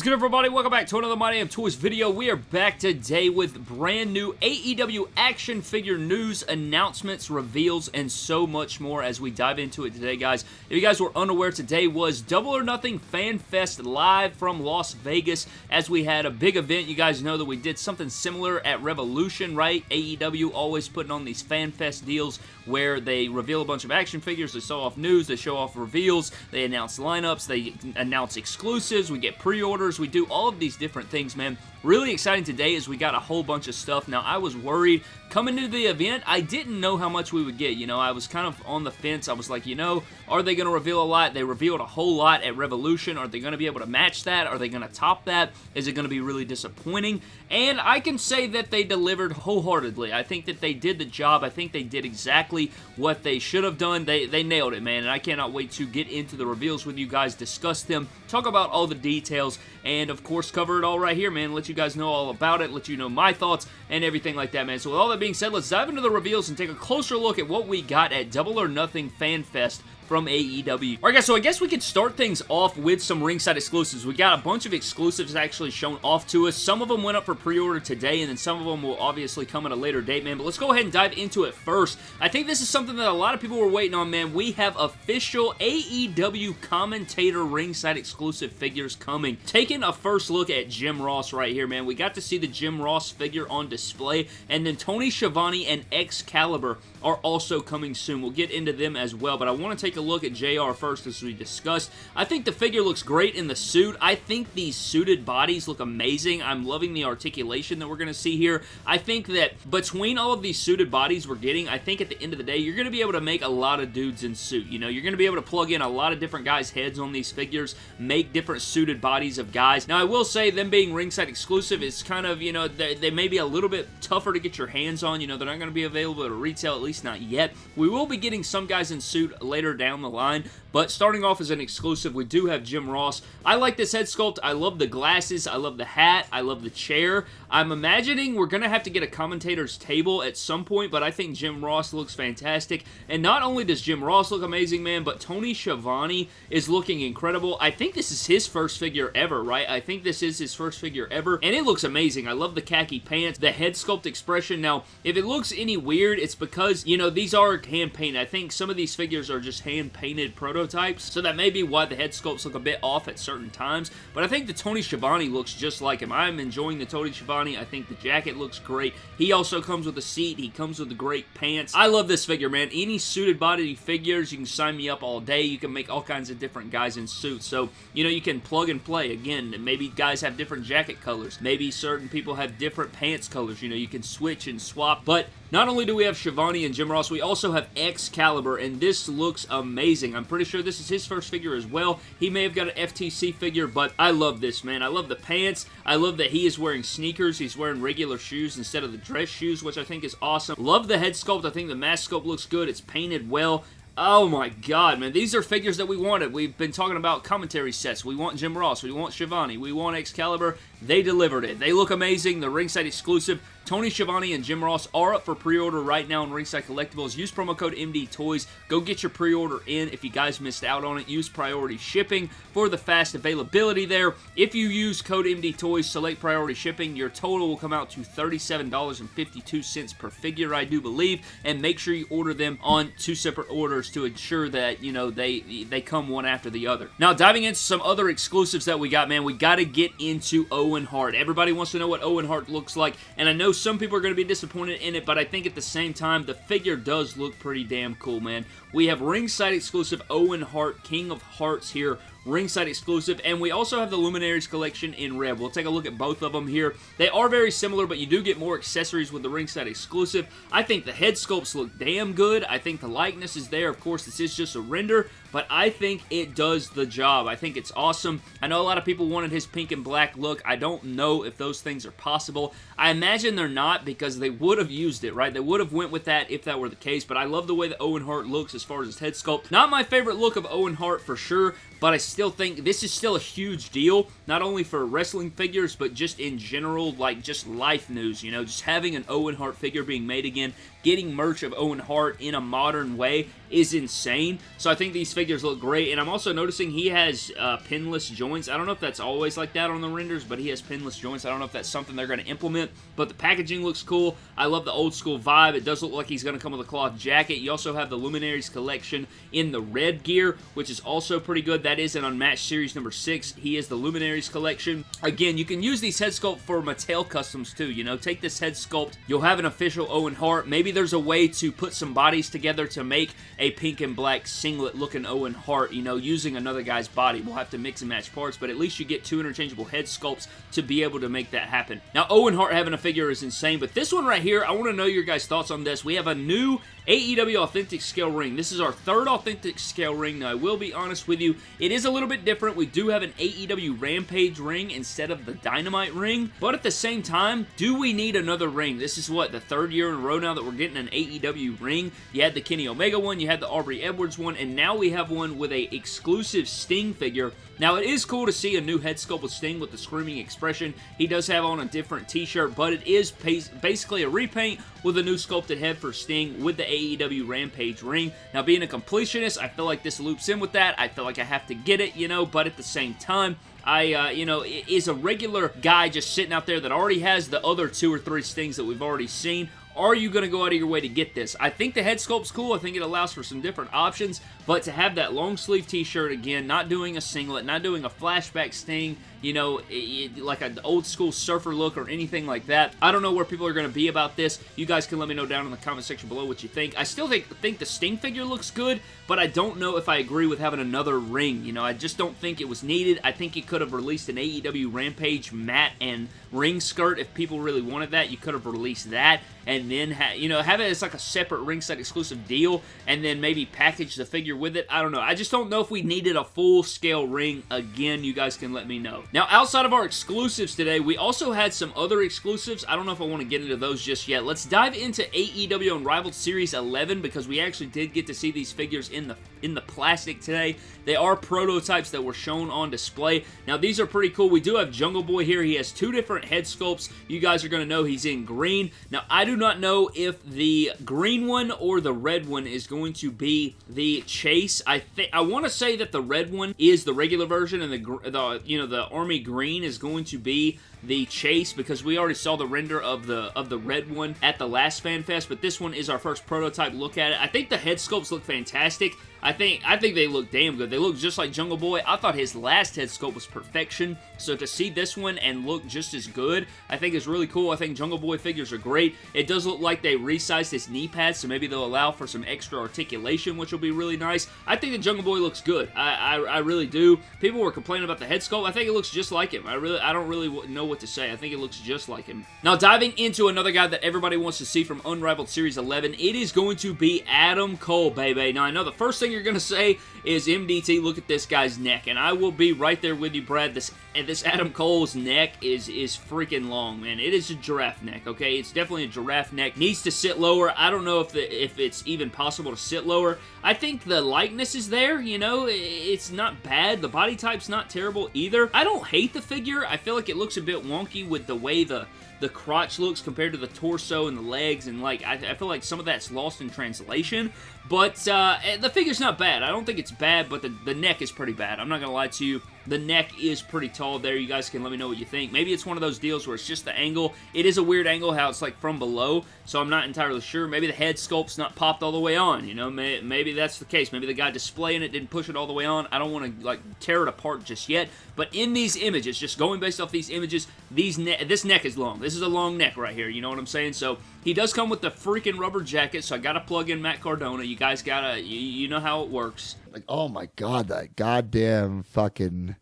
is good, everybody? Welcome back to another My Damn Toys video. We are back today with brand new AEW action figure news, announcements, reveals, and so much more as we dive into it today, guys. If you guys were unaware, today was Double or Nothing Fan Fest live from Las Vegas as we had a big event. You guys know that we did something similar at Revolution, right? AEW always putting on these Fan Fest deals where they reveal a bunch of action figures, they show off news, they show off reveals, they announce lineups, they announce exclusives, we get pre-orders, we do all of these different things, man. Really exciting today as we got a whole bunch of stuff. Now, I was worried coming to the event, I didn't know how much we would get. You know, I was kind of on the fence. I was like, you know, are they going to reveal a lot? They revealed a whole lot at Revolution. Are they going to be able to match that? Are they going to top that? Is it going to be really disappointing? And I can say that they delivered wholeheartedly. I think that they did the job. I think they did exactly what they should have done. They, they nailed it, man, and I cannot wait to get into the reveals with you guys, discuss them, talk about all the details, and of course cover it all right here, man. Let you guys know all about it, let you know my thoughts, and everything like that, man. So with all that being said, let's dive into the reveals and take a closer look at what we got at Double or Nothing Fan Fest from AEW. Alright guys, so I guess we could start things off with some ringside exclusives. We got a bunch of exclusives actually shown off to us. Some of them went up for pre-order today, and then some of them will obviously come at a later date, man. But let's go ahead and dive into it first. I think this is something that a lot of people were waiting on, man. We have official AEW commentator ringside exclusive figures coming. Taking a first look at Jim Ross right here, man. We got to see the Jim Ross figure on display, and then Tony Schiavone and Excalibur are also coming soon. We'll get into them as well, but I want to take a look at JR first as we discussed. I think the figure looks great in the suit. I think these suited bodies look amazing. I'm loving the articulation that we're going to see here. I think that between all of these suited bodies we're getting, I think at the end of the day, you're going to be able to make a lot of dudes in suit. You know, you're going to be able to plug in a lot of different guys' heads on these figures, make different suited bodies of guys. Now, I will say them being ringside exclusive is kind of, you know, they, they may be a little bit tougher to get your hands on. You know, they're not going to be available at retail, at least not yet. We will be getting some guys in suit later down the line, but starting off as an exclusive, we do have Jim Ross. I like this head sculpt. I love the glasses. I love the hat. I love the chair. I'm imagining we're going to have to get a commentator's table at some point, but I think Jim Ross looks fantastic. And not only does Jim Ross look amazing, man, but Tony Schiavone is looking incredible. I think this is his first figure ever, right? I think this is his first figure ever, and it looks amazing. I love the khaki pants, the head sculpt expression. Now, if it looks any weird, it's because, you know, these are hand-painted. I think some of these figures are just hand-painted prototypes, so that may be why the head sculpts look a bit off at certain times, but I think the Tony Schiavone looks just like him. I'm enjoying the Tony Schiavone. I think the jacket looks great. He also comes with a seat. He comes with the great pants. I love this figure, man. Any suited body figures, you can sign me up all day. You can make all kinds of different guys in suits, so, you know, you can plug and play. Again, maybe guys have different jacket colors. Maybe certain people have different pants colors. You know, you can switch and swap, but not only do we have Schiavone and Jim Ross, we also have Excalibur, and this looks amazing. I'm pretty sure this is his first figure as well. He may have got an FTC figure, but I love this, man. I love the pants. I love that he is wearing sneakers. He's wearing regular shoes instead of the dress shoes, which I think is awesome. Love the head sculpt. I think the mask sculpt looks good. It's painted well. Oh my god, man. These are figures that we wanted. We've been talking about commentary sets. We want Jim Ross. We want Schiavone. We want Excalibur. They delivered it. They look amazing. The ringside exclusive. Tony Schiavone and Jim Ross are up for pre-order right now in Ringside Collectibles. Use promo code MD Toys. Go get your pre-order in if you guys missed out on it. Use priority shipping for the fast availability there. If you use code MD Toys, select priority shipping, your total will come out to $37.52 per figure, I do believe, and make sure you order them on two separate orders to ensure that, you know, they, they come one after the other. Now, diving into some other exclusives that we got, man, we got to get into Owen Hart. Everybody wants to know what Owen Hart looks like, and I know some people are going to be disappointed in it, but I think at the same time, the figure does look pretty damn cool, man. We have ringside exclusive Owen Hart, King of Hearts here, ringside exclusive, and we also have the Luminaries collection in red. We'll take a look at both of them here. They are very similar, but you do get more accessories with the ringside exclusive. I think the head sculpts look damn good. I think the likeness is there. Of course, this is just a render, but I think it does the job. I think it's awesome. I know a lot of people wanted his pink and black look. I don't know if those things are possible. I imagine they're not because they would have used it, right? They would have went with that if that were the case, but I love the way that Owen Hart looks as far as his head sculpt. Not my favorite look of Owen Hart for sure, but I still think this is still a huge deal, not only for wrestling figures, but just in general, like just life news, you know, just having an Owen Hart figure being made again, getting merch of Owen Hart in a modern way is insane. So I think these figures look great, and I'm also noticing he has uh, pinless joints. I don't know if that's always like that on the renders, but he has pinless joints. I don't know if that's something they're going to implement, but the packaging looks cool. I love the old school vibe. It does look like he's going to come with a cloth jacket. You also have the Luminaries collection in the red gear, which is also pretty good. That is an Unmatched Series number 6. He is the Luminaries collection. Again, you can use these head sculpt for Mattel customs too, you know. Take this head sculpt. You'll have an official Owen Hart. Maybe there's a way to put some bodies together to make a pink and black singlet looking Owen Hart, you know, using another guy's body. We'll have to mix and match parts, but at least you get two interchangeable head sculpts to be able to make that happen. Now, Owen Hart having a figure is insane, but this one right here, I want to know your guys' thoughts on this. We have a new AEW Authentic Scale ring. This is our third Authentic Scale ring. Now, I will be honest with you, it is a little bit different. We do have an AEW Rampage ring instead of the Dynamite ring, but at the same time, do we need another ring? This is what, the third year in a row now that we're getting an AEW ring? You had the Kenny Omega one, you had the Aubrey Edwards one, and now we have one with a exclusive Sting figure now, it is cool to see a new head sculpt with Sting with the screaming expression. He does have on a different t-shirt, but it is basically a repaint with a new sculpted head for Sting with the AEW Rampage ring. Now, being a completionist, I feel like this loops in with that. I feel like I have to get it, you know, but at the same time, I, uh, you know, is a regular guy just sitting out there that already has the other two or three Stings that we've already seen, are you going to go out of your way to get this? I think the head sculpt's cool. I think it allows for some different options, but to have that long sleeve t-shirt again, not doing a singlet, not doing a flashback sting, you know, it, like an old school surfer look or anything like that. I don't know where people are going to be about this. You guys can let me know down in the comment section below what you think. I still think, think the Sting figure looks good, but I don't know if I agree with having another ring. You know, I just don't think it was needed. I think it could have released an AEW Rampage mat and ring skirt if people really wanted that. You could have released that and then, you know, have it as like a separate ringside exclusive deal and then maybe package the figure with it. I don't know. I just don't know if we needed a full-scale ring again. You guys can let me know. Now, outside of our exclusives today, we also had some other exclusives. I don't know if I want to get into those just yet. Let's dive into AEW Unrivaled Series 11 because we actually did get to see these figures in the in the plastic today. They are prototypes that were shown on display. Now, these are pretty cool. We do have Jungle Boy here. He has two different head sculpts. You guys are going to know he's in green. Now, I do not know if the green one or the red one is going to be the Chase. I think I want to say that the red one is the regular version and the, the you know the Army Green is going to be the chase because we already saw the render of the of the red one at the last FanFest, but this one is our first prototype look at it. I think the head sculpts look fantastic. I think I think they look damn good. They look just like Jungle Boy. I thought his last head sculpt was perfection, so to see this one and look just as good, I think is really cool. I think Jungle Boy figures are great. It does look like they resized his knee pads, so maybe they'll allow for some extra articulation, which will be really nice. I think the Jungle Boy looks good. I, I, I really do. People were complaining about the head sculpt. I think it looks just like him. I really I don't really know what to say. I think it looks just like him. Now, diving into another guy that everybody wants to see from Unrivaled Series 11, it is going to be Adam Cole, baby. Now, I know the first thing you're going to say is MDT, look at this guy's neck, and I will be right there with you, Brad. This this Adam Cole's neck is is freaking long, man. It is a giraffe neck, okay? It's definitely a giraffe neck. Needs to sit lower. I don't know if the if it's even possible to sit lower. I think the likeness is there, you know? It's not bad. The body type's not terrible either. I don't hate the figure. I feel like it looks a bit wonky with the way the the crotch looks compared to the torso and the legs, and like I, I feel like some of that's lost in translation. But uh, eh, the figure's not bad. I don't think it's bad, but the, the neck is pretty bad. I'm not going to lie to you. The neck is pretty tall there. You guys can let me know what you think. Maybe it's one of those deals where it's just the angle. It is a weird angle how it's like from below, so I'm not entirely sure. Maybe the head sculpt's not popped all the way on, you know? Maybe that's the case. Maybe the guy displaying it didn't push it all the way on. I don't want to like tear it apart just yet, but in these images, just going based off these images, these ne this neck is long. This is a long neck right here, you know what I'm saying? So he does come with the freaking rubber jacket, so I gotta plug in Matt Cardona. You guys gotta, you, you know how it works. Like, oh my god, that goddamn fucking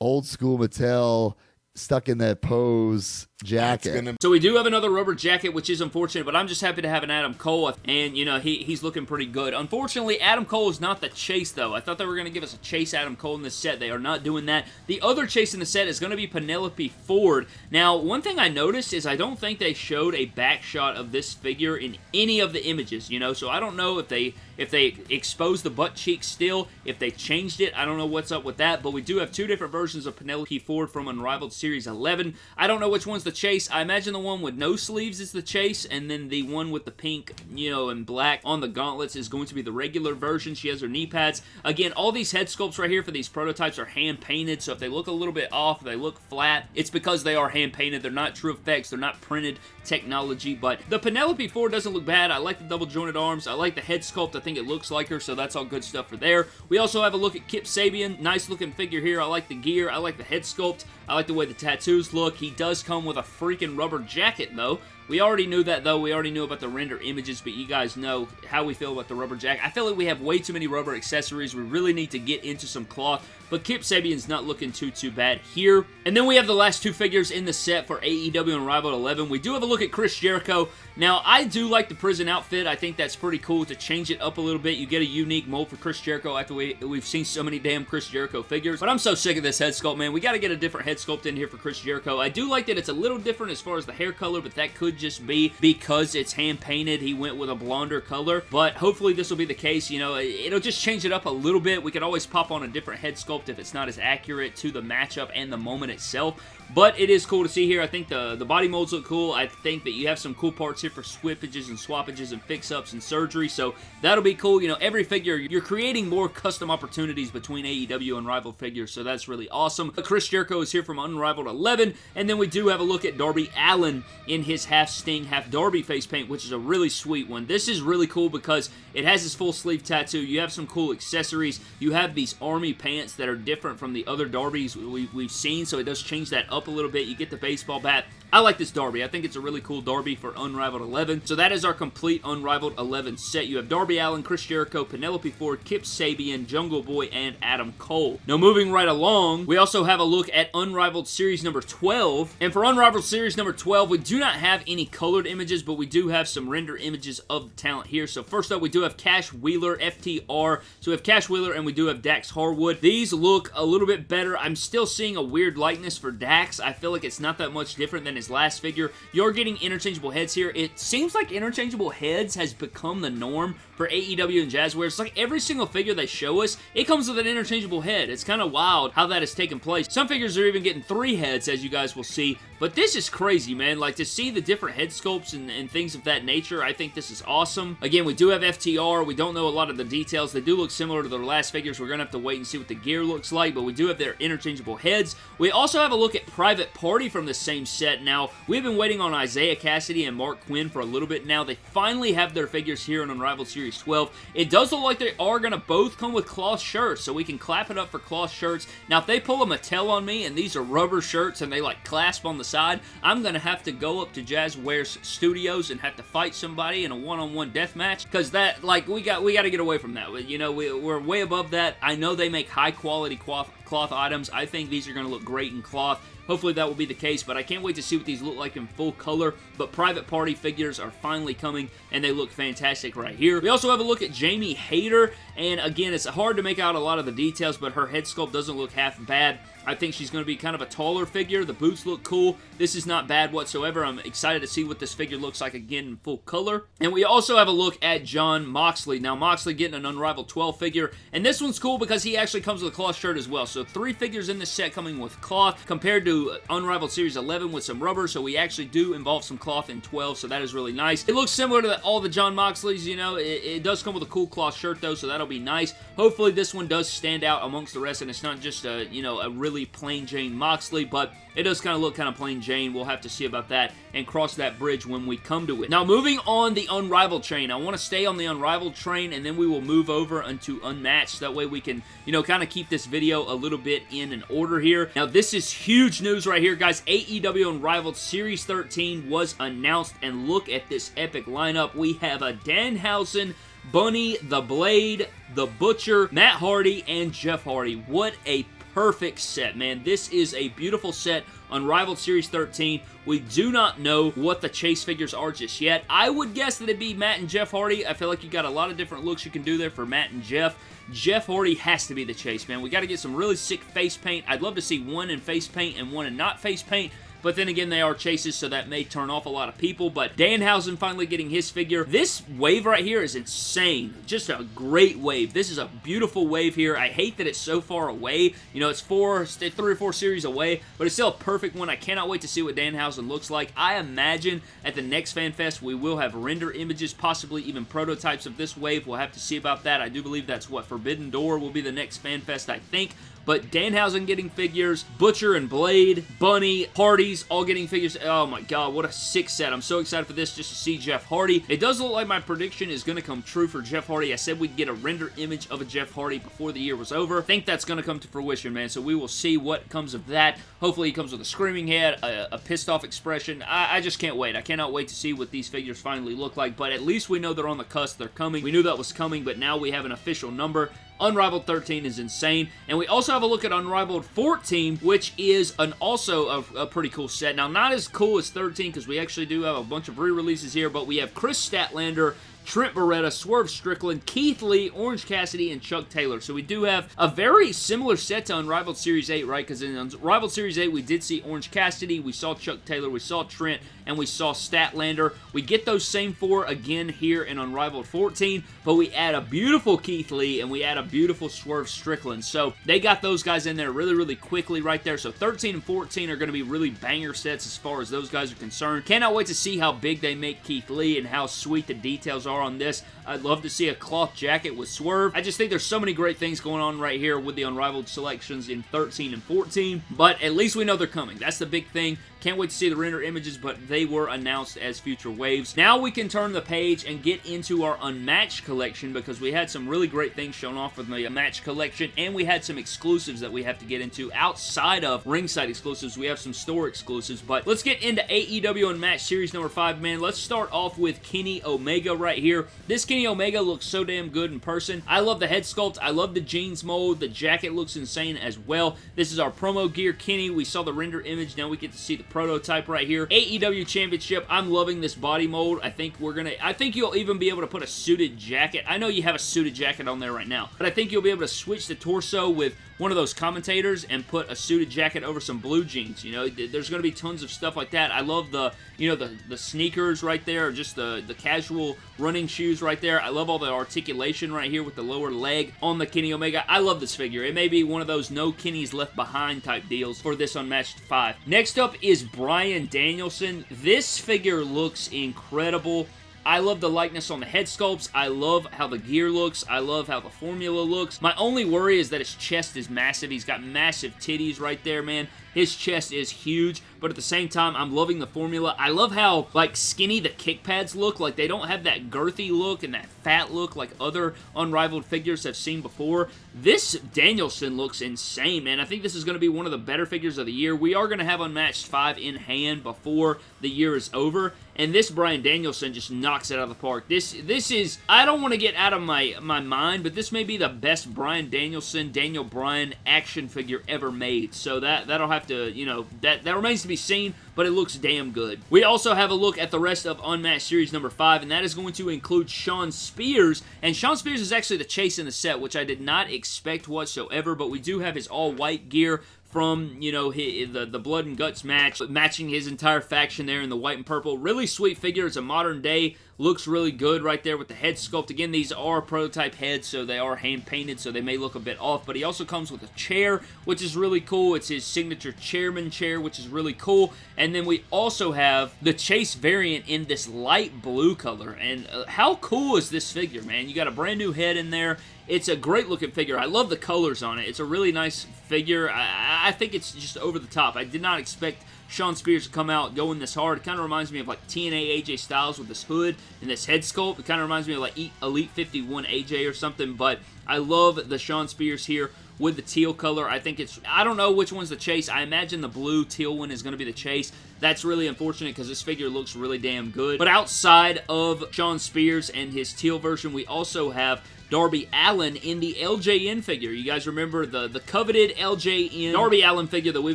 old school Mattel stuck in that pose jacket. Gonna... So we do have another rubber jacket, which is unfortunate, but I'm just happy to have an Adam Cole, and, you know, he, he's looking pretty good. Unfortunately, Adam Cole is not the chase, though. I thought they were going to give us a chase Adam Cole in this set. They are not doing that. The other chase in the set is going to be Penelope Ford. Now, one thing I noticed is I don't think they showed a back shot of this figure in any of the images, you know, so I don't know if they if they exposed the butt cheek still, if they changed it, I don't know what's up with that, but we do have two different versions of Penelope Ford from Unrivaled Series 11. I don't know which one's the chase. I imagine the one with no sleeves is the chase, and then the one with the pink, you know, and black on the gauntlets is going to be the regular version. She has her knee pads. Again, all these head sculpts right here for these prototypes are hand painted, so if they look a little bit off, they look flat, it's because they are hand painted. They're not true effects. They're not printed technology, but the Penelope Ford doesn't look bad. I like the double jointed arms. I like the head sculpt. I think it looks like her, so that's all good stuff for there. We also have a look at Kip Sabian. Nice looking figure here. I like the gear. I like the head sculpt. I like the way the tattoos look. He does come with a freaking rubber jacket, though. We already knew that, though. We already knew about the render images, but you guys know how we feel about the rubber jacket. I feel like we have way too many rubber accessories. We really need to get into some cloth, but Kip Sabian's not looking too, too bad here. And then we have the last two figures in the set for AEW and Unrivaled 11. We do have a look at Chris Jericho. Now, I do like the prison outfit. I think that's pretty cool to change it up a little bit. You get a unique mold for Chris Jericho after we, we've seen so many damn Chris Jericho figures. But I'm so sick of this head sculpt, man. We got to get a different head sculpt in here for Chris Jericho. I do like that it's a little different as far as the hair color, but that could just be because it's hand painted. He went with a blonder color, but hopefully this will be the case. You know, it'll just change it up a little bit. We could always pop on a different head sculpt if it's not as accurate to the matchup and the moment itself. But it is cool to see here. I think the, the body molds look cool. I think that you have some cool parts here for swippages and swappages and fix-ups and surgery, so that'll be cool. You know, every figure, you're creating more custom opportunities between AEW and Rival figures, so that's really awesome. Uh, Chris Jericho is here from Unrivaled 11, and then we do have a look at Darby Allin in his half Sting, half Darby face paint, which is a really sweet one. This is really cool because it has his full sleeve tattoo. You have some cool accessories. You have these army pants that are different from the other Darbys we, we've seen, so it does change that up a little bit. You get the baseball bat. I like this Darby. I think it's a really cool Darby for Unrivaled 11. So that is our complete Unrivaled 11 set. You have Darby Allin, Chris Jericho, Penelope Ford, Kip Sabian, Jungle Boy, and Adam Cole. Now moving right along, we also have a look at Unrivaled Series number 12. And for Unrivaled Series number 12, we do not have any colored images, but we do have some render images of the talent here. So first up, we do have Cash Wheeler, FTR. So we have Cash Wheeler and we do have Dax Harwood. These look a little bit better. I'm still seeing a weird likeness for Dax. I feel like it's not that much different than his last figure. You're getting interchangeable heads here. It seems like interchangeable heads has become the norm for AEW and Jazzware. It's like every single figure they show us, it comes with an interchangeable head. It's kind of wild how that has taken place. Some figures are even getting three heads, as you guys will see, but this is crazy, man. Like, to see the different head sculpts and, and things of that nature, I think this is awesome. Again, we do have FTR. We don't know a lot of the details. They do look similar to their last figures. We're going to have to wait and see what the gear looks like, but we do have their interchangeable heads. We also have a look at Private Party from the same set. Now, we've been waiting on Isiah Kassidy and Marq Quen for a little bit now. They finally have their figures here in Unrivaled Series 12. It does look like they are going to both come with cloth shirts, so we can clap it up for cloth shirts. Now, if they pull a Mattel on me and these are rubber shirts and they like clasp on the side, I'm going to have to go up to Jazwares Studios and have to fight somebody in a one-on-one -on -one death match because that, like, we got we got to get away from that. You know, we, we're way above that. I know they make high-quality cloth, cloth items. I think these are going to look great in cloth. Hopefully that will be the case, but I can't wait to see what these look like in full color. But Private Party figures are finally coming, and they look fantastic right here. We also have a look at Jamie Hayter, and again, it's hard to make out a lot of the details, but her head sculpt doesn't look half bad. I think she's going to be kind of a taller figure. The boots look cool. This is not bad whatsoever. I'm excited to see what this figure looks like again in full color. And we also have a look at Jon Moxley. Now, Moxley getting an Unrivaled 12 figure. And this one's cool because he actually comes with a cloth shirt as well. So three figures in this set coming with cloth compared to Unrivaled Series 11 with some rubber. So we actually do involve some cloth in 12. So that is really nice. It looks similar to all the Jon Moxleys, you know. It, it does come with a cool cloth shirt though. So that'll be nice. Hopefully this one does stand out amongst the rest and it's not just a, you know, a really plain Jane Moxley, but it does kind of look kind of plain Jane. We'll have to see about that and cross that bridge when we come to it. Now, moving on the Unrivaled train. I want to stay on the Unrivaled train, and then we will move over into Unmatched. That way we can, you know, kind of keep this video a little bit in an order here. Now, this is huge news right here, guys. AEW Unrivaled Series 13 was announced, and look at this epic lineup. We have a Danhausen, Bunny, The Blade, The Butcher, Matt Hardy, and Jeff Hardy. What a perfect set, man. This is a beautiful set Unrivaled Series 13. We do not know what the chase figures are just yet. I would guess that it'd be Matt and Jeff Hardy. I feel like you got a lot of different looks you can do there for Matt and Jeff. Jeff Hardy has to be the chase, man. We got to get some really sick face paint. I'd love to see one in face paint and one in not face paint. But then again, they are chases, so that may turn off a lot of people, but Danhausen finally getting his figure. This wave right here is insane. Just a great wave. This is a beautiful wave here. I hate that it's so far away. You know, it's four, three or four series away, but it's still a perfect one. I cannot wait to see what Danhausen looks like. I imagine at the next FanFest, we will have render images, possibly even prototypes of this wave. We'll have to see about that. I do believe that's what Forbidden Door will be the next FanFest, I think. But Danhausen getting figures, Butcher and Blade, Bunny, Hardy's all getting figures. Oh my god, what a sick set. I'm so excited for this just to see Jeff Hardy. It does look like my prediction is going to come true for Jeff Hardy. I said we'd get a render image of a Jeff Hardy before the year was over. I think that's going to come to fruition, man. So we will see what comes of that. Hopefully he comes with a screaming head, a, a pissed off expression. I, I just can't wait. I cannot wait to see what these figures finally look like. But at least we know they're on the cusp. They're coming. We knew that was coming, but now we have an official number. Unrivaled 13 is insane. And we also have a look at Unrivaled 14, which is an also a, a pretty cool set. Now, not as cool as 13 because we actually do have a bunch of re-releases here, but we have Kris Statlander Trent Beretta, Swerve Strickland, Keith Lee, Orange Cassidy, and Chuck Taylor. So we do have a very similar set to Unrivaled Series 8, right? Because in Unrivaled Series 8, we did see Orange Cassidy, we saw Chuck Taylor, we saw Trent, and we saw Statlander. We get those same four again here in Unrivaled 14, but we add a beautiful Keith Lee, and we add a beautiful Swerve Strickland. So they got those guys in there really, really quickly right there. So 13 and 14 are going to be really banger sets as far as those guys are concerned. Cannot wait to see how big they make Keith Lee and how sweet the details are on this. I'd love to see a cloth jacket with Swerve. I just think there's so many great things going on right here with the Unrivaled selections in 13 and 14, but at least we know they're coming. That's the big thing. Can't wait to see the render images, but they were announced as future waves. Now we can turn the page and get into our Unmatched collection because we had some really great things shown off with the Unmatched collection, and we had some exclusives that we have to get into outside of ringside exclusives. We have some store exclusives, but let's get into AEW Unmatched Series number 5, man. Let's start off with Kenny Omega right here. This Kenny Omega looks so damn good in person. I love the head sculpt. I love the jeans mold. The jacket looks insane as well. This is our promo gear Kenny. We saw the render image. Now we get to see the prototype right here. AEW Championship. I'm loving this body mold. I think we're going to... I think you'll even be able to put a suited jacket. I know you have a suited jacket on there right now, but I think you'll be able to switch the torso with one of those commentators and put a suited jacket over some blue jeans. You know, there's going to be tons of stuff like that. I love the, you know, the, the sneakers right there, just the, the casual running shoes right there. I love all the articulation right here with the lower leg on the Kenny Omega. I love this figure. It may be one of those no Kenny's left behind type deals for this Unmatched 5. Next up is Bryan Danielson. This figure looks incredible. I love the likeness on the head sculpts. I love how the gear looks. I love how the formula looks. My only worry is that his chest is massive. He's got massive titties right there, man. His chest is huge, but at the same time, I'm loving the formula. I love how, like, skinny the kick pads look. Like, they don't have that girthy look and that fat look like other Unrivaled figures have seen before. This Danielson looks insane, man. I think this is going to be one of the better figures of the year. We are going to have Unmatched 5 in hand before the year is over, and this Bryan Danielson just knocks it out of the park. This this is, I don't want to get out of my, my mind, but this may be the best Bryan Danielson, Daniel Bryan action figure ever made. So that, that'll have to, you know, that, that remains to be seen, but it looks damn good. We also have a look at the rest of Unmatched Series number 5, and that is going to include Shawn Spears, and Shawn Spears is actually the chase in the set, which I did not expect whatsoever, but we do have his all-white gear from, you know, his, the, the Blood and Guts match, matching his entire faction there in the white and purple. Really sweet figure. It's a modern day looks really good right there with the head sculpt. Again, these are prototype heads, so they are hand-painted, so they may look a bit off, but he also comes with a chair, which is really cool. It's his signature chairman chair, which is really cool, and then we also have the Chase variant in this light blue color, and uh, how cool is this figure, man? You got a brand new head in there, it's a great looking figure. I love the colors on it. It's a really nice figure. I, I think it's just over the top. I did not expect Shawn Spears to come out going this hard. It kind of reminds me of like TNA AJ Styles with this hood and this head sculpt. It kind of reminds me of like Elite 51 AJ or something, but I love the Shawn Spears here with the teal color. I think it's, I don't know which one's the chase. I imagine the blue teal one is going to be the chase. That's really unfortunate because this figure looks really damn good. But outside of Shawn Spears and his teal version, we also have Darby Allin in the LJN figure. You guys remember the, the coveted LJN Darby Allin figure that we've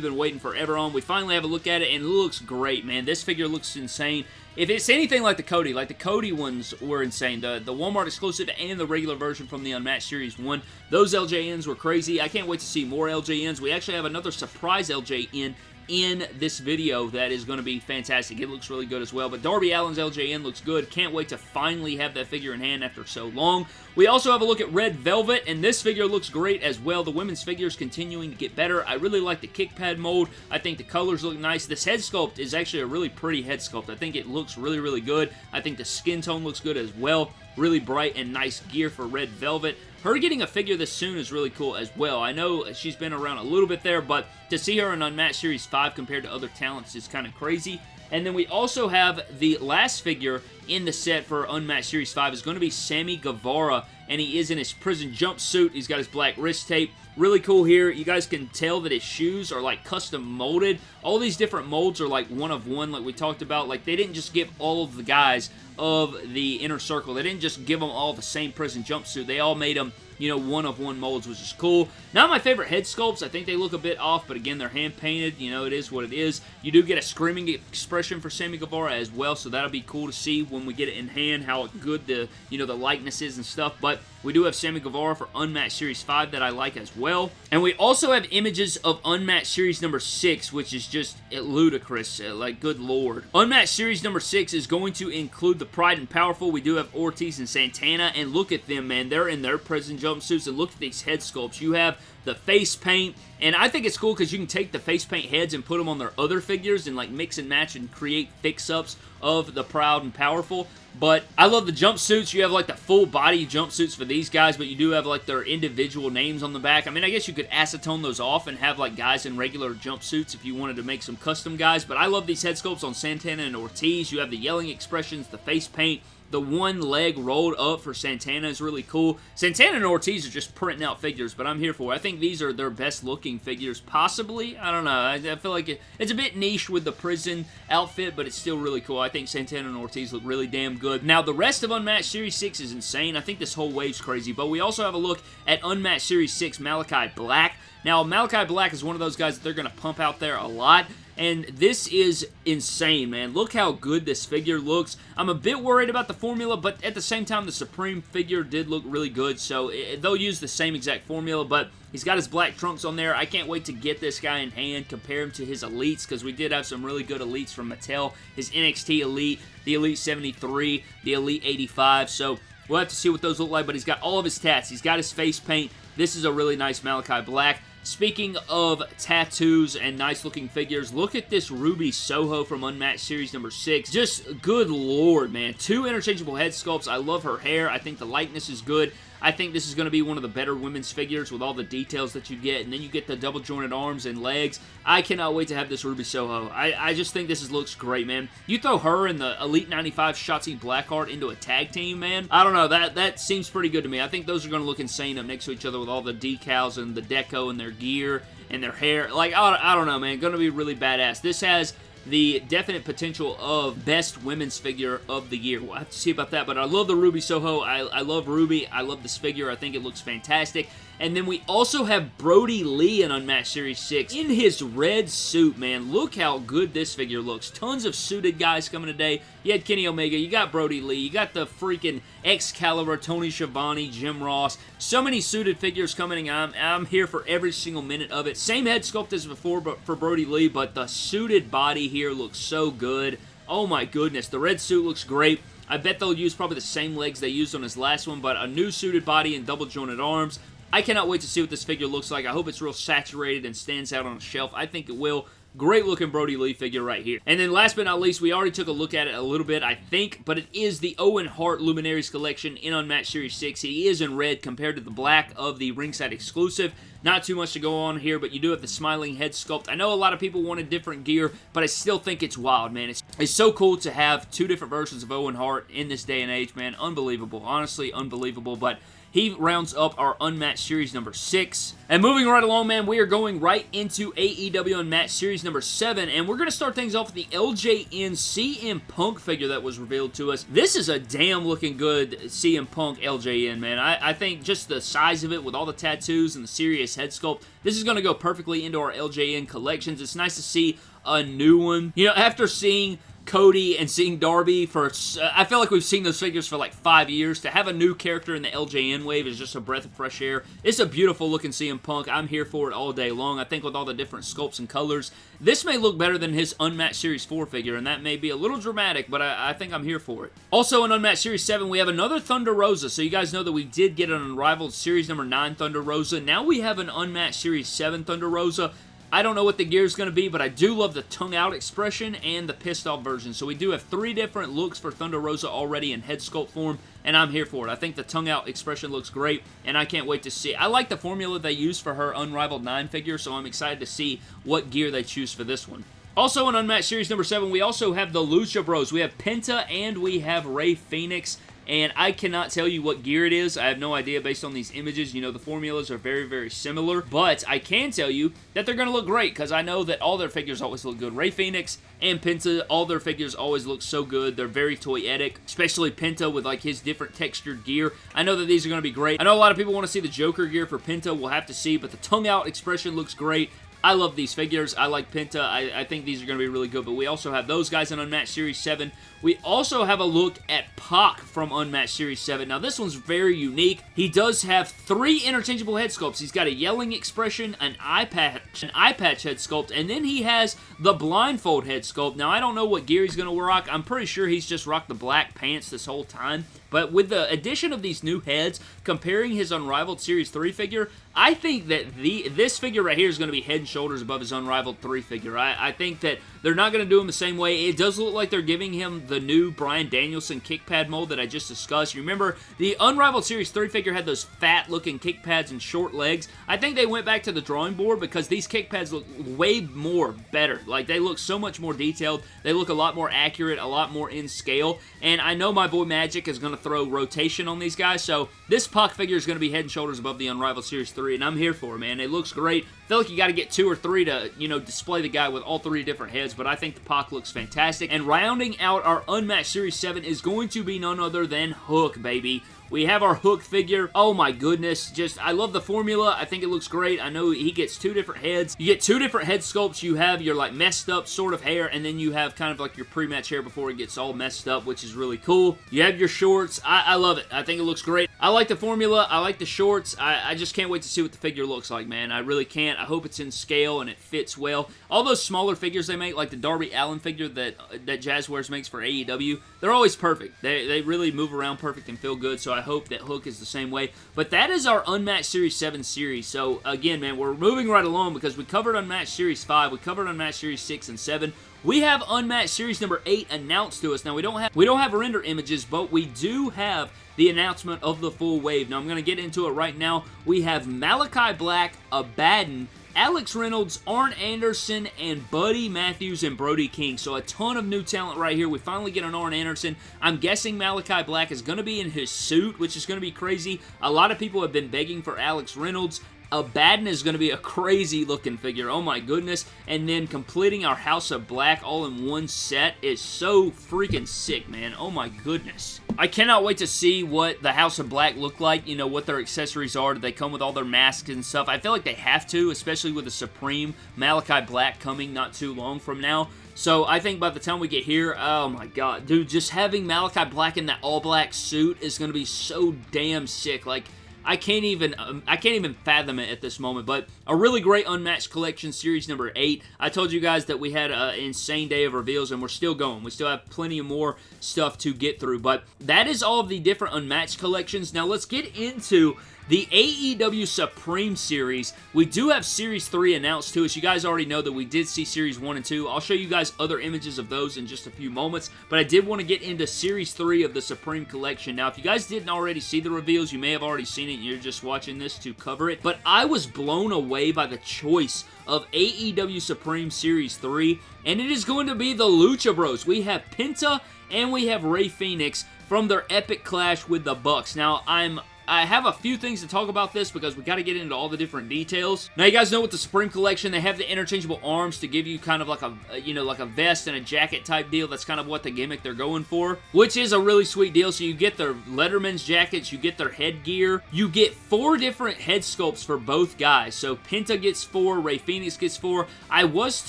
been waiting forever on. We finally have a look at it, and it looks great, man. This figure looks insane. If it's anything like the Cody, like the Cody ones were insane, the, the Walmart exclusive and the regular version from the Unmatched Series 1, those LJNs were crazy. I can't wait to see more LJNs. We actually have another surprise LJN in this video that is going to be fantastic. It looks really good as well. But Darby Allin's LJN looks good. Can't wait to finally have that figure in hand after so long. We also have a look at Red Velvet, and this figure looks great as well. The women's figure is continuing to get better. I really like the kick pad mold. I think the colors look nice. This head sculpt is actually a really pretty head sculpt. I think it looks really, really good. I think the skin tone looks good as well. Really bright and nice gear for Red Velvet. Her getting a figure this soon is really cool as well. I know she's been around a little bit there, but to see her in Unmatched Series 5 compared to other talents is kind of crazy. And then we also have the last figure in the set for Unmatched Series 5 is going to be Sammy Guevara, and he is in his prison jumpsuit. He's got his black wrist tape. Really cool here. You guys can tell that his shoes are like custom molded. All these different molds are like one of one like we talked about. Like they didn't just give all of the guys of the inner circle. They didn't just give them all the same prison jumpsuit. They all made them you know, one of one molds, which is cool. Not my favorite head sculpts. I think they look a bit off, but again, they're hand painted. You know, it is what it is. You do get a screaming expression for Sammy Guevara as well, so that'll be cool to see when we get it in hand, how good the, you know, the likeness is and stuff. But we do have Sammy Guevara for Unmatched Series 5 that I like as well. And we also have images of Unmatched Series number 6, which is just ludicrous. Uh, like, good lord. Unmatched Series number 6 is going to include the Proud and Powerful. We do have Ortiz and Santana, and look at them, man. They're in their prison jumpsuits, and look at these head sculpts. You have the face paint, and I think it's cool because you can take the face paint heads and put them on their other figures and like mix and match and create fix-ups of the Proud and Powerful. But I love the jumpsuits. You have like the full body jumpsuits for these guys, but you do have like their individual names on the back. I mean, I guess you could acetone those off and have like guys in regular jumpsuits if you wanted to make some custom guys. But I love these head sculpts on Santana and Ortiz. You have the yelling expressions, the face paint, the one leg rolled up for Santana is really cool. Santana and Ortiz are just printing out figures, but I'm here for it. I think these are their best looking figures, possibly. I don't know. I, I feel like it, it's a bit niche with the prison outfit, but it's still really cool. I think Santana and Ortiz look really damn good. Now, the rest of Unmatched Series 6 is insane. I think this whole wave's crazy, but we also have a look at Unmatched Series 6 Malakai Black. Now, Malakai Black is one of those guys that they're going to pump out there a lot. And this is insane, man. Look how good this figure looks. I'm a bit worried about the formula, but at the same time, the Supreme figure did look really good. So it, they'll use the same exact formula, but he's got his black trunks on there. I can't wait to get this guy in hand, compare him to his Elites, because we did have some really good Elites from Mattel. His NXT Elite, the Elite 73, the Elite 85. So we'll have to see what those look like, but he's got all of his tats. He's got his face paint. This is a really nice Malakai Black. Speaking of tattoos and nice looking figures, look at this Ruby Soho from Unmatched Series number 6. Just good lord, man. Two interchangeable head sculpts. I love her hair. I think the likeness is good. I think this is going to be one of the better women's figures with all the details that you get, and then you get the double jointed arms and legs. I cannot wait to have this Ruby Soho. I, I just think this is, looks great, man. You throw her and the Elite 95 Shotzi Blackheart into a tag team, man. I don't know. That, that seems pretty good to me. I think those are going to look insane up next to each other with all the decals and the deco and their gear and their hair. Like, I, I don't know, man. Going to be really badass. This has the definite potential of best women's figure of the year. We'll have to see about that, but I love the Ruby Soho. I, I love Ruby. I love this figure. I think it looks fantastic. And then we also have Brodie Lee in Unmatched Series 6 in his red suit, man. Look how good this figure looks. Tons of suited guys coming today. You had Kenny Omega, you got Brodie Lee, you got the freaking Excalibur, Tony Schiavone, Jim Ross. So many suited figures coming. I'm, I'm here for every single minute of it. Same head sculpt as before but for Brodie Lee, but the suited body here looks so good. Oh my goodness, the red suit looks great. I bet they'll use probably the same legs they used on his last one, but a new suited body and double jointed arms. I cannot wait to see what this figure looks like. I hope it's real saturated and stands out on a shelf. I think it will. Great looking Brodie Lee figure right here. And then last but not least, we already took a look at it a little bit, I think, but it is the Owen Hart Luminaries Collection in Unmatched Series 6. He is in red compared to the black of the ringside exclusive. Not too much to go on here, but you do have the smiling head sculpt. I know a lot of people wanted different gear, but I still think it's wild, man. It's, it's so cool to have two different versions of Owen Hart in this day and age, man. Unbelievable. Honestly, unbelievable, but he rounds up our Unmatched Series number 6. And moving right along, man, we are going right into AEW Unmatched Series number 7, and we're going to start things off with the LJN CM Punk figure that was revealed to us. This is a damn looking good CM Punk LJN, man. I, I think just the size of it with all the tattoos and the serious head sculpt, this is going to go perfectly into our LJN collections. It's nice to see a new one. You know, after seeing Cody and seeing Darby for, uh, I feel like we've seen those figures for like five years. To have a new character in the LJN wave is just a breath of fresh air. It's a beautiful looking CM Punk. I'm here for it all day long. I think with all the different sculpts and colors, this may look better than his Unmatched Series 4 figure, and that may be a little dramatic, but I, I think I'm here for it. Also in Unmatched Series 7, we have another Thunder Rosa. So you guys know that we did get an Unrivaled Series number 9 Thunder Rosa. Now we have an Unmatched Series 7 Thunder Rosa. I don't know what the gear is going to be, but I do love the tongue out expression and the pissed off version. So we do have three different looks for Thunder Rosa already in head sculpt form, and I'm here for it. I think the tongue out expression looks great, and I can't wait to see. I like the formula they use for her Unrivaled 9 figure, so I'm excited to see what gear they choose for this one. Also in Unmatched Series number 7, we also have the Lucha Bros. We have Penta and we have Rey Fenix and I cannot tell you what gear it is. I have no idea based on these images. You know, the formulas are very, very similar, but I can tell you that they're going to look great because I know that all their figures always look good. Ray Phoenix and Penta, all their figures always look so good. They're very toyetic, especially Penta with like his different textured gear. I know that these are going to be great. I know a lot of people want to see the Joker gear for Penta. We'll have to see, but the tongue out expression looks great. I love these figures. I like Penta. I, I think these are going to be really good, but we also have those guys in Unmatched Series 7. We also have a look at Pac from Unmatched Series 7. Now, this one's very unique. He does have three interchangeable head sculpts. He's got a yelling expression, an eye patch, an eye patch head sculpt, and then he has the blindfold head sculpt. Now, I don't know what gear he's going to rock. I'm pretty sure he's just rocked the black pants this whole time. But with the addition of these new heads, comparing his Unrivaled Series 3 figure, I think that the this figure right here is going to be head and shoulders above his Unrivaled 3 figure. I, I think that they're not going to do him the same way. It does look like they're giving him the new Bryan Danielson kick pad mold that I just discussed. You remember the Unrivaled Series 3 figure had those fat looking kick pads and short legs. I think they went back to the drawing board because these kick pads look way more better. Like they look so much more detailed. They look a lot more accurate, a lot more in scale. And I know my boy Magic is going to throw rotation on these guys. So this Pac figure is going to be head and shoulders above the Unrivaled Series 3 and I'm here for it, man. It looks great. I feel like you got to get two or three to, you know, display the guy with all three different heads, but I think the Pac looks fantastic. And rounding out our Unmatched Series 7 is going to be none other than Hook, baby. We have our Hook figure. Oh my goodness. Just, I love the formula. I think it looks great. I know he gets two different heads. You get two different head sculpts. You have your like messed up sort of hair and then you have kind of like your pre-match hair before it gets all messed up, which is really cool. You have your shorts. I, I love it. I think it looks great. I like the formula. I like the shorts. I, I just can't wait to see what the figure looks like, man. I really can't. I hope it's in scale and it fits well. All those smaller figures they make, like the Darby Allin figure that, that Jazwares makes for AEW, they're always perfect. They, they really move around perfect and feel good, so I hope that Hook is the same way. But that is our Unmatched Series 7 series. So, again, man, we're moving right along because we covered Unmatched Series 5, we covered Unmatched Series 6 and 7. We have Unmatched Series number 8 announced to us. Now, we don't have we don't have render images, but we do have the announcement of the full wave. Now, I'm going to get into it right now. We have Malakai Black, Abaddon, Alex Reynolds, Arn Anderson, and Buddy Matthews and Brody King. So a ton of new talent right here. We finally get an Arn Anderson. I'm guessing Malakai Black is going to be in his suit, which is going to be crazy. A lot of people have been begging for Alex Reynolds. Abaddon is going to be a crazy looking figure. Oh my goodness. And then completing our House of Black all in one set is so freaking sick, man. Oh my goodness. I cannot wait to see what the House of Black look like, you know, what their accessories are. Do they come with all their masks and stuff? I feel like they have to, especially with the Supreme Malakai Black coming not too long from now. So I think by the time we get here, oh my god, dude, just having Malakai Black in that all-black suit is going to be so damn sick. Like, I can't even um, I can't even fathom it at this moment. But a really great Unmatched Collection Series number 8. I told you guys that we had an insane day of reveals, and we're still going. We still have plenty of more stuff to get through. But that is all of the different Unmatched collections. Now let's get into the AEW Supreme Series, we do have Series 3 announced to us. You guys already know that we did see Series 1 and 2. I'll show you guys other images of those in just a few moments, but I did want to get into Series 3 of the Supreme Collection. Now, if you guys didn't already see the reveals, you may have already seen it and you're just watching this to cover it, but I was blown away by the choice of AEW Supreme Series 3, and it is going to be the Lucha Bros. We have Penta and we have Rey Phoenix from their epic clash with the Bucks. Now, I'm I have a few things to talk about this because we got to get into all the different details. Now, you guys know with the Supreme Collection, they have the interchangeable arms to give you kind of like a, you know, like a vest and a jacket type deal. That's kind of what the gimmick they're going for, which is a really sweet deal. So you get their Letterman's jackets, you get their headgear, you get four different head sculpts for both guys. So Penta gets four, Ray Phoenix gets four. I was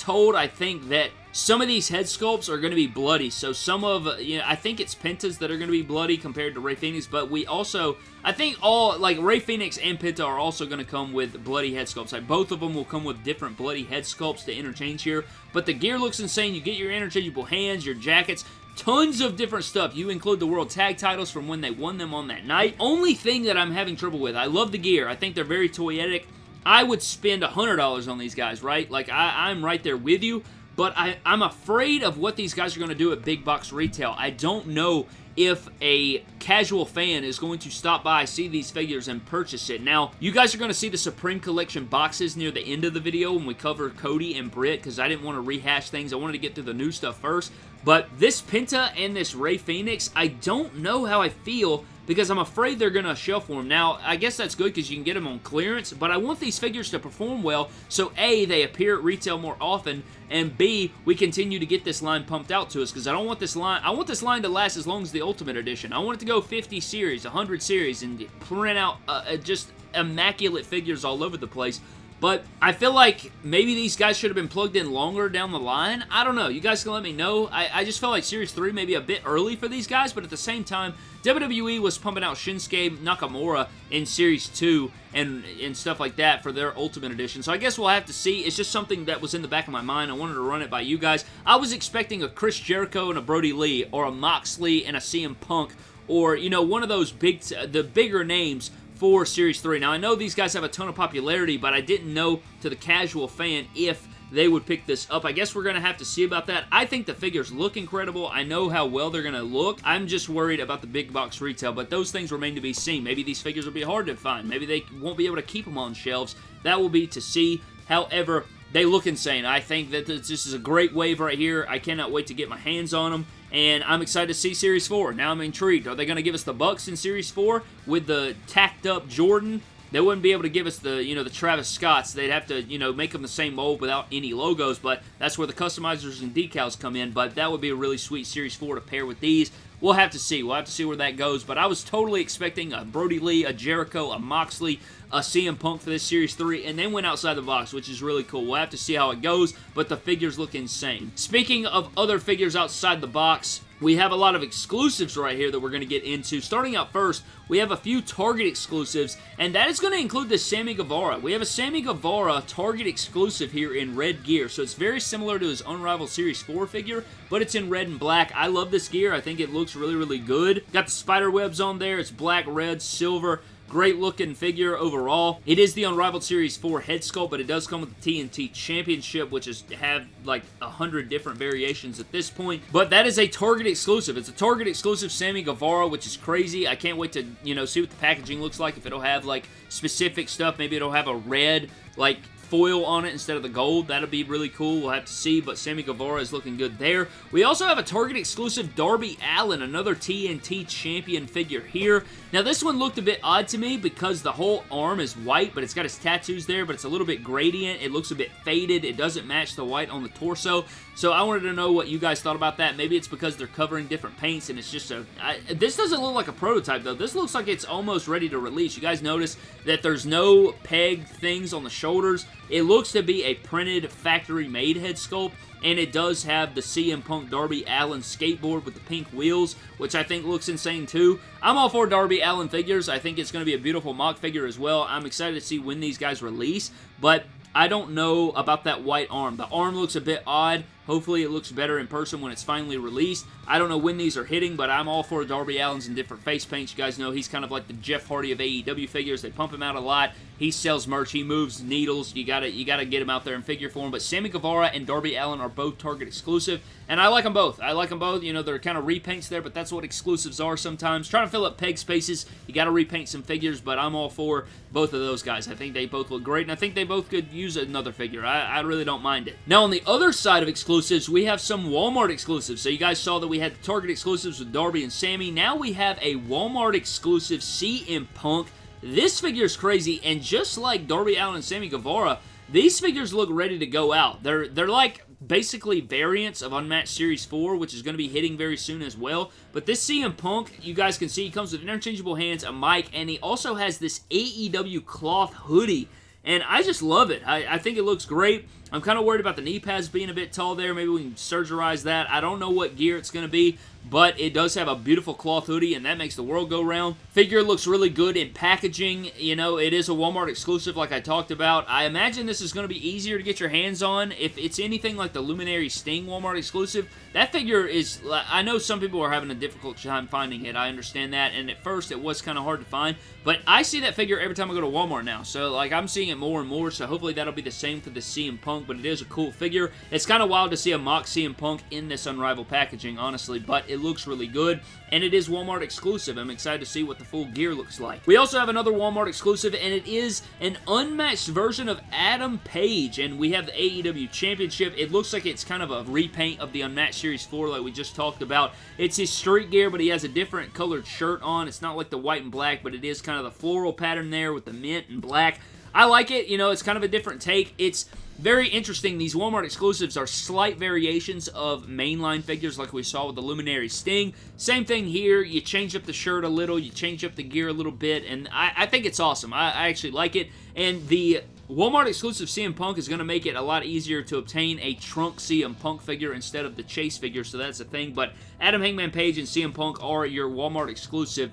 told, I think, that some of these head sculpts are going to be bloody. So some of, uh, you know, I think it's Pentas that are going to be bloody compared to Rey Fenix, but we also, I think all, like Ray Phoenix and Penta are also going to come with bloody head sculpts. Like both of them will come with different bloody head sculpts to interchange here, but the gear looks insane. You get your interchangeable hands, your jackets, tons of different stuff. You include the World Tag titles from when they won them on that night. Only thing that I'm having trouble with, I love the gear. I think they're very toyetic. I would spend $100 on these guys, right? Like, I, I'm right there with you, but I, I'm afraid of what these guys are going to do at big box retail. I don't know if a casual fan is going to stop by, see these figures, and purchase it. Now, you guys are going to see the Supreme Collection boxes near the end of the video when we cover Cody and Britt, because I didn't want to rehash things. I wanted to get to the new stuff first. But this Penta and this Ray Phoenix, I don't know how I feel because I'm afraid they're going to shelf for them. Now, I guess that's good because you can get them on clearance, but I want these figures to perform well, so A, they appear at retail more often, and B, we continue to get this line pumped out to us because I don't want this line, I want this line to last as long as the Ultimate Edition. I want it to go 50 series, 100 series, and print out uh, uh, just immaculate figures all over the place. But I feel like maybe these guys should have been plugged in longer down the line. I don't know. You guys can let me know. I, I just felt like Series 3 maybe a bit early for these guys, but at the same time, WWE was pumping out Shinsuke Nakamura in Series 2 and, and stuff like that for their Ultimate Edition. So I guess we'll have to see. It's just something that was in the back of my mind. I wanted to run it by you guys. I was expecting a Chris Jericho and a Brodie Lee or a Moxley and a CM Punk or, you know, one of those big, the bigger names for Series 3. Now, I know these guys have a ton of popularity, but I didn't know to the casual fan if they would pick this up. I guess we're going to have to see about that. I think the figures look incredible. I know how well they're going to look. I'm just worried about the big box retail, but those things remain to be seen. Maybe these figures will be hard to find. Maybe they won't be able to keep them on shelves. That will be to see. However, they look insane. I think that this is a great wave right here. I cannot wait to get my hands on them and I'm excited to see Series 4. Now I'm intrigued. Are they going to give us the Bucks in Series 4 with the tacked up Jordan? They wouldn't be able to give us the, you know, the Travis Scotts. They'd have to, you know, make them the same mold without any logos, but that's where the customizers and decals come in, but that would be a really sweet Series 4 to pair with these. We'll have to see. We'll have to see where that goes, but I was totally expecting a Brodie Lee, a Jericho, a Moxley, a CM Punk for this Series 3, and then went outside the box, which is really cool. We'll have to see how it goes, but the figures look insane. Speaking of other figures outside the box, we have a lot of exclusives right here that we're going to get into. Starting out first, we have a few Target exclusives, and that is going to include the Sammy Guevara. We have a Sammy Guevara Target exclusive here in red gear, so it's very similar to his Unrivaled Series 4 figure, but it's in red and black. I love this gear. I think it looks really, really good. Got the spider webs on there. It's black, red, silver. Great looking figure overall. It is the Unrivaled Series 4 head sculpt, but it does come with the TNT Championship, which is have like a hundred different variations at this point. But that is a Target exclusive. It's a Target exclusive Sammy Guevara, which is crazy. I can't wait to, you know, see what the packaging looks like. If it'll have like specific stuff, maybe it'll have a red like foil on it instead of the gold. That'll be really cool. We'll have to see, but Sammy Guevara is looking good there. We also have a Target exclusive Darby Allin, another TNT champion figure here. Now, this one looked a bit odd to me because the whole arm is white, but it's got his tattoos there, but it's a little bit gradient. It looks a bit faded. It doesn't match the white on the torso. So I wanted to know what you guys thought about that. Maybe it's because they're covering different paints and it's just a... I, this doesn't look like a prototype, though. This looks like it's almost ready to release. You guys notice that there's no peg things on the shoulders. It looks to be a printed factory-made head sculpt, and it does have the CM Punk Darby Allin skateboard with the pink wheels, which I think looks insane too. I'm all for Darby Allin figures. I think it's going to be a beautiful mock figure as well. I'm excited to see when these guys release, but I don't know about that white arm. The arm looks a bit odd. Hopefully it looks better in person when it's finally released. I don't know when these are hitting, but I'm all for Darby Allin's in different face paints. You guys know he's kind of like the Jeff Hardy of AEW figures. They pump him out a lot. He sells merch. He moves needles. You gotta you gotta get him out there in figure form. But Sammy Guevara and Darby Allin are both Target exclusive, and I like them both. I like them both. You know, they're kind of repaints there, but that's what exclusives are sometimes. Trying to fill up peg spaces, you gotta repaint some figures, but I'm all for both of those guys. I think they both look great, and I think they both could use another figure. I, I really don't mind it. Now, on the other side of exclusives, we have some Walmart exclusives. So you guys saw that we had the Target exclusives with Darby and Sammy. Now we have a Walmart exclusive CM Punk. This figure is crazy, and just like Darby Allin and Sammy Guevara, these figures look ready to go out. They're they're like basically variants of Unmatched Series 4, which is going to be hitting very soon as well. But this CM Punk, you guys can see, he comes with interchangeable hands, a mic, and he also has this AEW cloth hoodie. And I just love it. I, I think it looks great. I'm kind of worried about the knee pads being a bit tall there. Maybe we can surgerize that. I don't know what gear it's going to be, but it does have a beautiful cloth hoodie, and that makes the world go round. Figure looks really good in packaging. You know, it is a Walmart exclusive like I talked about. I imagine this is going to be easier to get your hands on. If it's anything like the Luminary Sting Walmart exclusive, that figure is... I know some people are having a difficult time finding it. I understand that, and at first it was kind of hard to find, but I see that figure every time I go to Walmart now, so like I'm seeing it more and more, so hopefully that'll be the same for the CM Punk, but it is a cool figure. It's kind of wild to see a mock CM Punk in this Unrivaled packaging, honestly, but it looks really good, and it is Walmart exclusive. I'm excited to see what the full gear looks like. We also have another Walmart exclusive, and it is an unmatched version of Adam Page, and we have the AEW Championship. It looks like it's kind of a repaint of the Unmatched Series 4 like we just talked about. It's his street gear, but he has a different colored shirt on. It's not like the white and black, but it is kind of the floral pattern there with the mint and black. I like it. You know, it's kind of a different take. It's very interesting. These Walmart exclusives are slight variations of mainline figures like we saw with the Luminary Sting. Same thing here. You change up the shirt a little, you change up the gear a little bit, and I, I think it's awesome. I, I actually like it. And the Walmart exclusive CM Punk is going to make it a lot easier to obtain a trunk CM Punk figure instead of the Chase figure, so that's a thing. But Adam Hangman Page and CM Punk are your Walmart exclusive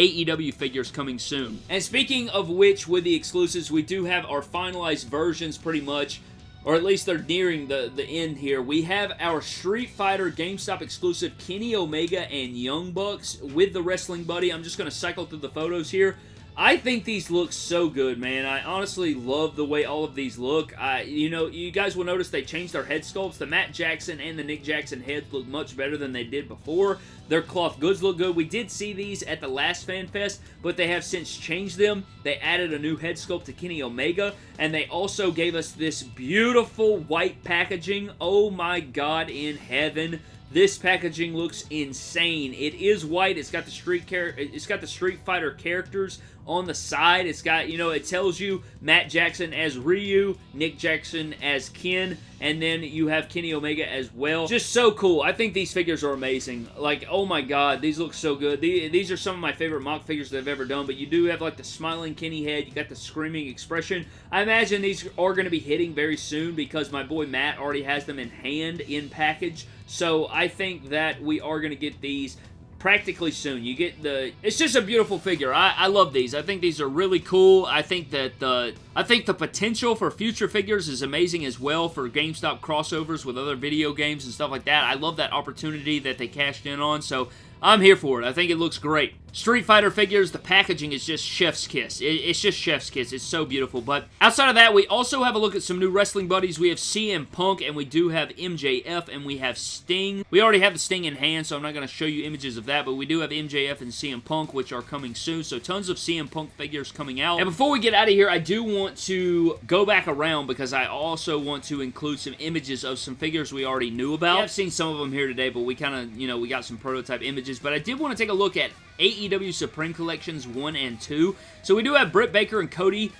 AEW figures coming soon. And speaking of which, with the exclusives, we do have our finalized versions pretty much or at least they're nearing the, the end here. We have our Street Fighter GameStop exclusive Kenny Omega and Young Bucks with the Wrestling Buddy. I'm just going to cycle through the photos here. I think these look so good, man. I honestly love the way all of these look. I, you know, you guys will notice they changed their head sculpts. The Matt Jackson and the Nick Jackson heads look much better than they did before. Their cloth goods look good. We did see these at the last Fan Fest, but they have since changed them. They added a new head sculpt to Kenny Omega, and they also gave us this beautiful white packaging. Oh my god in heaven. This packaging looks insane. It is white. It's got the street car it's got the Street Fighter characters on the side. It's got, you know, it tells you Matt Jackson as Ryu, Nick Jackson as Ken, and then you have Kenny Omega as well. Just so cool. I think these figures are amazing. Like, oh my god, these look so good. These are some of my favorite mock figures they've ever done, but you do have like the smiling Kenny head. You got the screaming expression. I imagine these are going to be hitting very soon because my boy Matt already has them in hand, in package. So I think that we are going to get these practically soon. You get the... It's just a beautiful figure. I, I love these. I think these are really cool. I think that the... I think the potential for future figures is amazing as well for GameStop crossovers with other video games and stuff like that. I love that opportunity that they cashed in on, so I'm here for it. I think it looks great. Street Fighter figures, the packaging is just chef's kiss. it's just chef's kiss. It's so beautiful. But outside of that, we also have a look at some new wrestling buddies. We have CM Punk, and we do have MJF, and we have Sting. We already have the Sting in hand, so I'm not going to show you images of that, but we do have MJF and CM Punk, which are coming soon. So tons of CM Punk figures coming out. And before we get out of here, I do want to go back around because I also want to include some images of some figures we already knew about. I've seen some of them here today, but we kind of, you know, we got some prototype images. But I did want to take a look at AEW Supreme Collections 1 and 2. So we do have Britt Baker and Cody.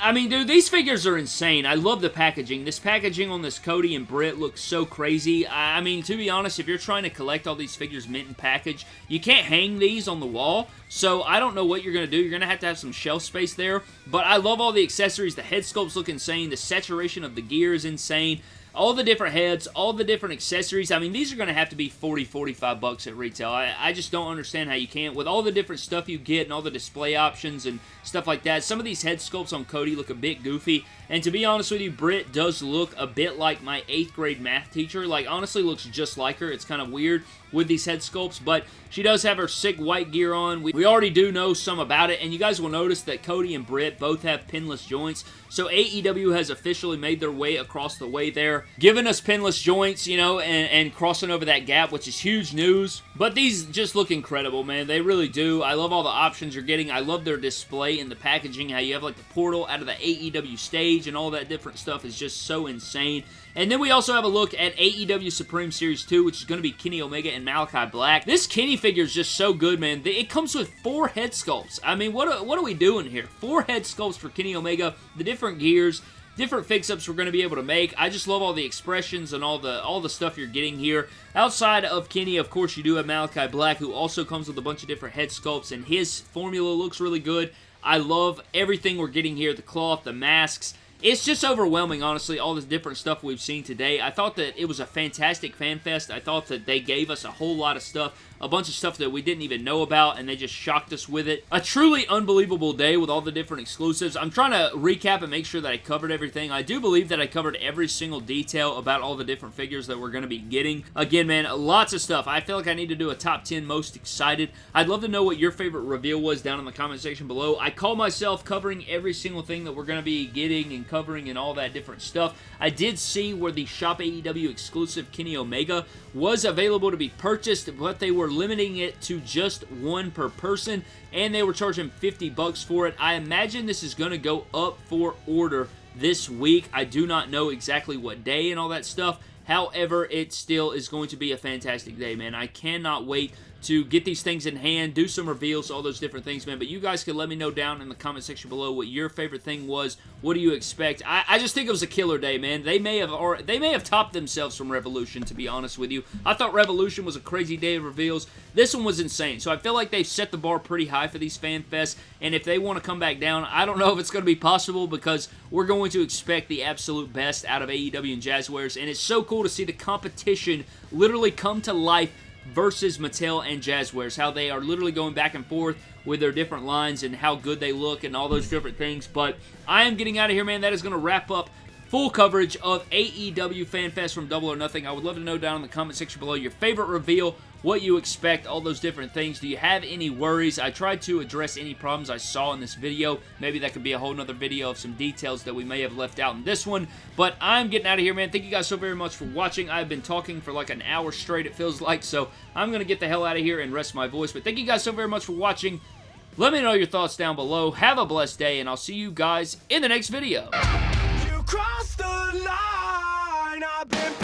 I mean, dude, these figures are insane. I love the packaging. This packaging on this Cody and Britt looks so crazy. I mean, to be honest, if you're trying to collect all these figures mint and package, you can't hang these on the wall. So I don't know what you're going to do. You're going to have to have some shelf space there. But I love all the accessories. The head sculpts look insane. The saturation of the gear is insane all the different heads, all the different accessories. I mean, these are going to have to be 40, 45 bucks at retail. I, I just don't understand how you can't. With all the different stuff you get and all the display options and stuff like that, some of these head sculpts on Cody look a bit goofy. And to be honest with you, Britt does look a bit like my 8th grade math teacher. Like, honestly looks just like her. It's kind of weird with these head sculpts, but she does have her sick white gear on. We, we already do know some about it, and you guys will notice that Cody and Britt both have pinless joints, so AEW has officially made their way across the way there, giving us pinless joints, you know, and, and crossing over that gap, which is huge news. But these just look incredible, man. They really do. I love all the options you're getting. I love their display and the packaging, how you have like the portal out of the AEW stage and all that different stuff is just so insane. And then we also have a look at AEW Supreme Series 2, which is going to be Kenny Omega and Malakai Black. This Kenny figure is just so good, man. It comes with four head sculpts. I mean, what are, what are we doing here? Four head sculpts for Kenny Omega, the different gears, different fix-ups we're going to be able to make. I just love all the expressions and all the all the stuff you're getting here. Outside of Kenny, of course, you do have Malakai Black, who also comes with a bunch of different head sculpts, and his formula looks really good. I love everything we're getting here, the cloth, the masks, it's just overwhelming, honestly, all the different stuff we've seen today. I thought that it was a fantastic fan fest. I thought that they gave us a whole lot of stuff a bunch of stuff that we didn't even know about, and they just shocked us with it. A truly unbelievable day with all the different exclusives. I'm trying to recap and make sure that I covered everything. I do believe that I covered every single detail about all the different figures that we're going to be getting. Again, man, lots of stuff. I feel like I need to do a top 10 most excited. I'd love to know what your favorite reveal was down in the comment section below. I call myself covering every single thing that we're going to be getting and covering and all that different stuff. I did see where the Shop AEW exclusive Kenny Omega was available to be purchased, but they were limiting it to just one per person, and they were charging 50 bucks for it. I imagine this is going to go up for order this week. I do not know exactly what day and all that stuff. However, it still is going to be a fantastic day, man. I cannot wait to get these things in hand, do some reveals, all those different things, man. But you guys can let me know down in the comment section below what your favorite thing was. What do you expect? I, I just think it was a killer day, man. They may have or they may have topped themselves from Revolution, to be honest with you. I thought Revolution was a crazy day of reveals. This one was insane. So I feel like they've set the bar pretty high for these fan fests. And if they want to come back down, I don't know if it's going to be possible because we're going to expect the absolute best out of AEW and Jazwares. And it's so cool to see the competition literally come to life versus Mattel and Jazwares, how they are literally going back and forth with their different lines and how good they look and all those different things. But I am getting out of here, man. That is going to wrap up full coverage of AEW FanFest from Double or Nothing. I would love to know down in the comment section below your favorite reveal, what you expect, all those different things. Do you have any worries? I tried to address any problems I saw in this video. Maybe that could be a whole nother video of some details that we may have left out in this one. But I'm getting out of here, man. Thank you guys so very much for watching. I've been talking for like an hour straight, it feels like, so I'm going to get the hell out of here and rest my voice. But thank you guys so very much for watching. Let me know your thoughts down below. Have a blessed day, and I'll see you guys in the next video. Cross the line. I've been.